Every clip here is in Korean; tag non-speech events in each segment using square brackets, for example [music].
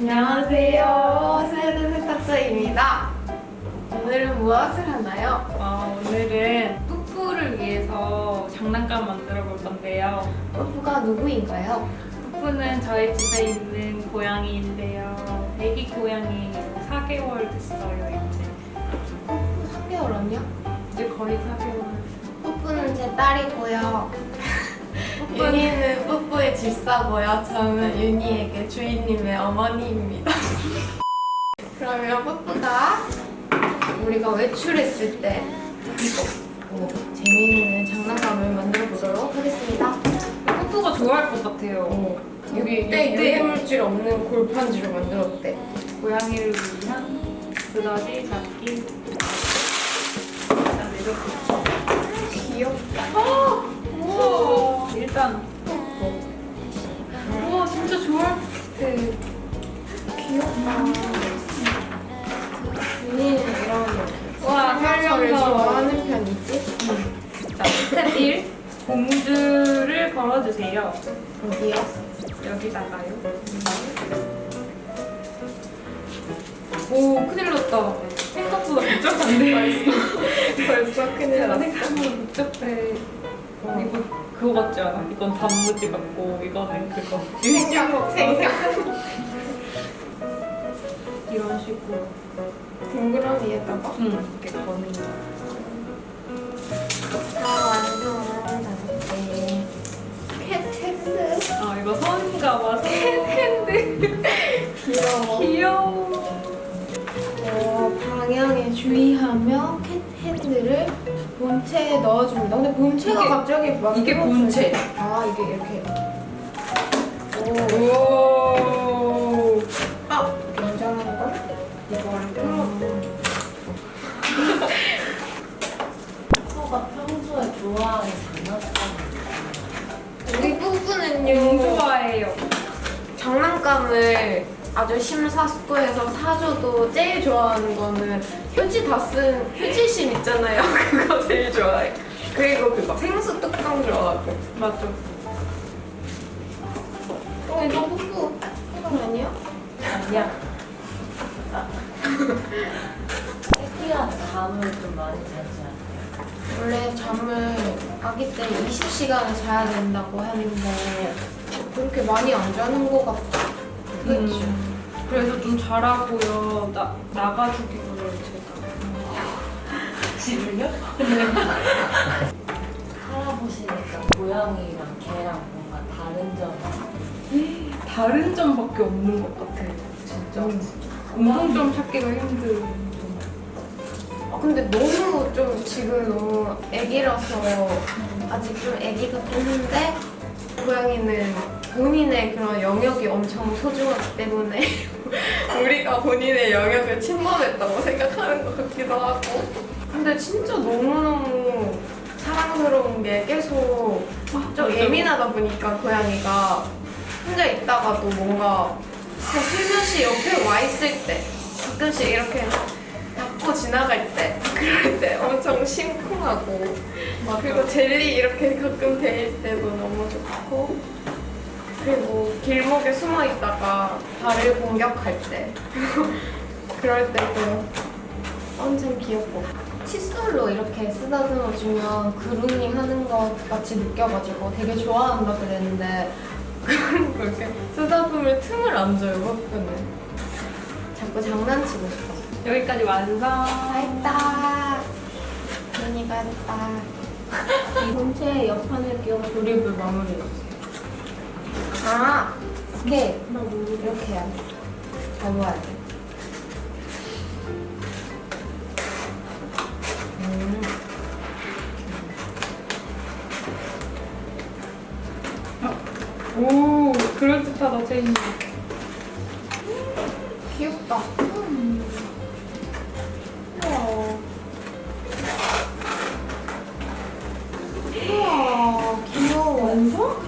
안녕하세요. 스웨덴 세탁소입니다. 오늘은 무엇을 하나요? 어, 오늘은 뿌뿌를 위해서 장난감 만들어 볼 건데요. 뽀뽀가 누구인가요? 뿌뿌는 저희 집에 있는 고양이인데요. 애기 고양이 4개월 됐어요, 이제. 3개월 언니요? 이제 거의 4개월. 뽀뽀는 제 딸이고요. 집사고요. 저는 윤희에게 주인님의 어머니입니다. [laughs] 그러면 뽀뽀가 우리가 외출했을 때 뭐 재미있는 장난감을 만들어 보도록 하겠습니다. 뿌뿌가 좋아할 것 같아요. 어, 여기 이때 유해물질 없는 골판지로 만들었대. 고양이를 위한 브러쉬 잡기. 일단 이렇게. 귀엽다. 우와! 일단. 1. 봉주를 걸어주세요. 어디요? 여기다가요. 오, 큰일 났다. 생각보다 복잡한데. 벌써 큰일 났어. 생각보다 복잡해. 이거 그거 같지 않아? 이건 단무지 같고, 이거는 그거. 생각, 생각. 이런 식으로. 동그라미에다가 응, 이렇게 거는 이거 선인가 봐. 캔핸드. 귀여워. 귀여워. 어, 방향에 주의하며 캣 핸드를 본체에 넣어줍니다. 근데 본체가 이게- 갑자기 막 이게 본체. 아 이게 이렇게. 오. 오. 아 굉장한 걸? 이거를 풀어. 코가 평소에 좋아하는 장난감 우리 부부는요. 장난감을 아주 심사숙고해서 사줘도 제일 좋아하는 거는 휴지 다 쓴 휴지심 있잖아요. [laughs] 그거 제일 좋아해. 그리고 그거 생수 뚜껑 좋아하고. 맞죠. 어, 이거 후후. 이건 아니야? 아니야 새끼랑 잠을 좀 많이 자지 않아요? 원래 잠을 아기 때 20시간을 자야 된다고 했는데 그렇게 많이 안 자는 것 같아. 그치? 음, 그래서 좀 잘하고요. 나, 나가주기로 제가. 집을요? [laughs] 살아보시니까 고양이랑 개랑 뭔가 다른 점이 다른 점밖에 없는 것 같아요. 진짜. 공통점 찾기가 힘든. 아, 근데 너무 좀 지금 너무 애기라서 아직 좀 애기 같긴 한데 고양이는 본인의 그런 영역이 엄청 소중하기 때문에 [laughs] 우리가 본인의 영역을 침범했다고 생각하는 것 같기도 하고. 근데 진짜 너무너무 사랑스러운 게 계속 좀. 예민하다 보니까 고양이가 혼자 있다가도 뭔가 그냥 슬며시 옆에 와 있을 때 가끔씩 이렇게 닫고 지나갈 때 그럴 때 엄청 심쿵하고. 그리고 젤리 이렇게 가끔 데일 때도 너무 좋고 그리고 길목에 숨어 있다가 발을 공격할 때 [laughs] 그럴 때도 엄청 귀엽고 칫솔로 이렇게 쓰다듬어 주면 그루밍 하는 것 같이 느껴가지고 되게 좋아한다 그랬는데 [laughs] 이렇게 쓰다듬을 틈을 안 줘요 화끈을 자꾸 장난치고 싶어 여기까지 완성. 다 했다. 윤이가 [laughs] 했다. 이 본체의 옆판을 끼워 조립을 마무리해주세요. 아, 이게 이렇게 해야 돼. 접어야 돼. 음. 오, 그럴듯하다, 제이님. 귀엽다. 우와. 우와, 귀여워. 완성?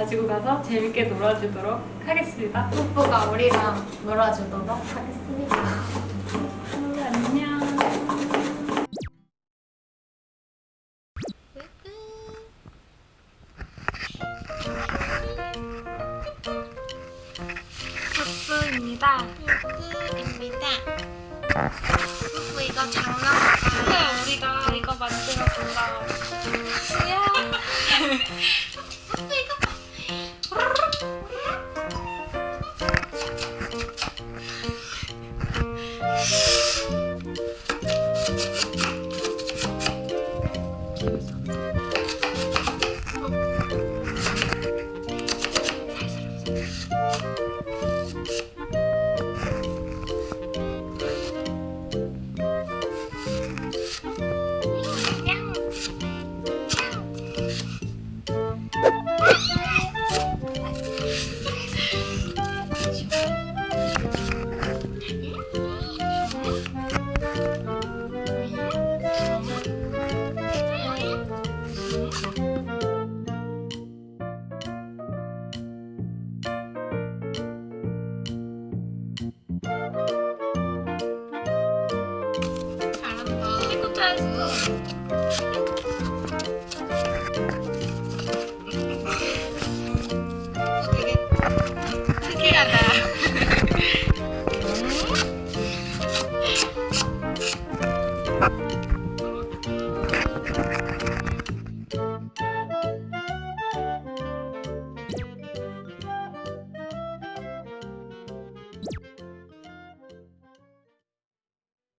가지고 가서 재밌게 놀아주도록 하겠습니다. 뽀뽀가 우리랑 놀아주도록 하겠습니다. 안녕. 푸푸입니다. 푸푸 이거 장난감. 우리가 이거 만들어 준다. Yeah.